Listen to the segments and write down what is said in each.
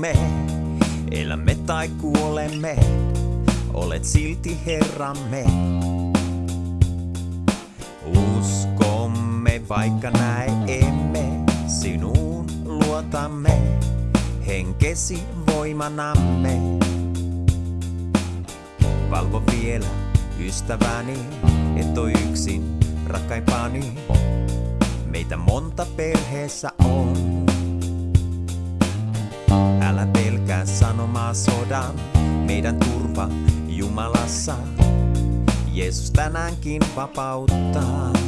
me elämme tai kuolemme, olet silti Herramme. Uskomme, vaikka näe emme, sinuun luotamme, henkesi voimanamme. Valvo vielä, ystäväni, et oo yksin, rakkaimpani. Meitä monta perheessä on. Älä pelkää sanomaa sodan, meidän turva Jumalassa. Jeesus tänäänkin vapauttaa.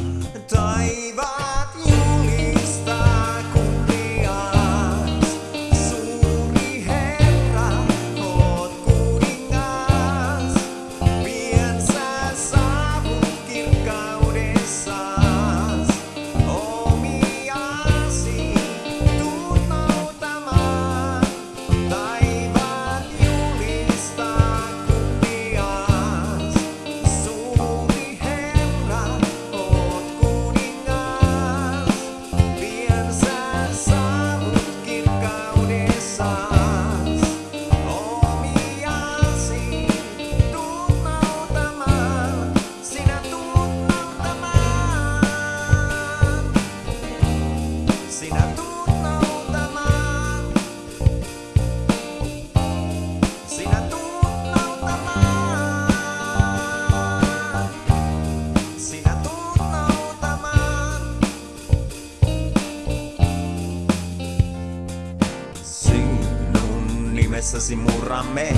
Nimessäsi murramme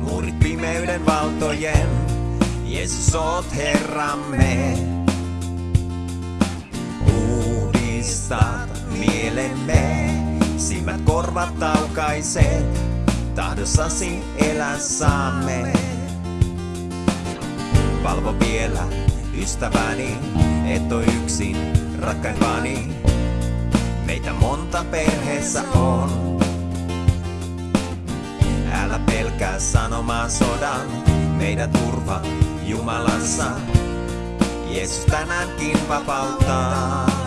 muurit pimeyden valtojen. Jeesus oot Herramme. Uudistat mielemme, silmät korvat taukaiset, tahdossasi elää saamme. Valvo vielä, ystäväni, et oo yksin, rakkaimpani. Meitä monta perheessä on. Älä pelkää sanomaan sodan, meidän turva Jumalassa. Jeesus tänäänkin vapauttaa.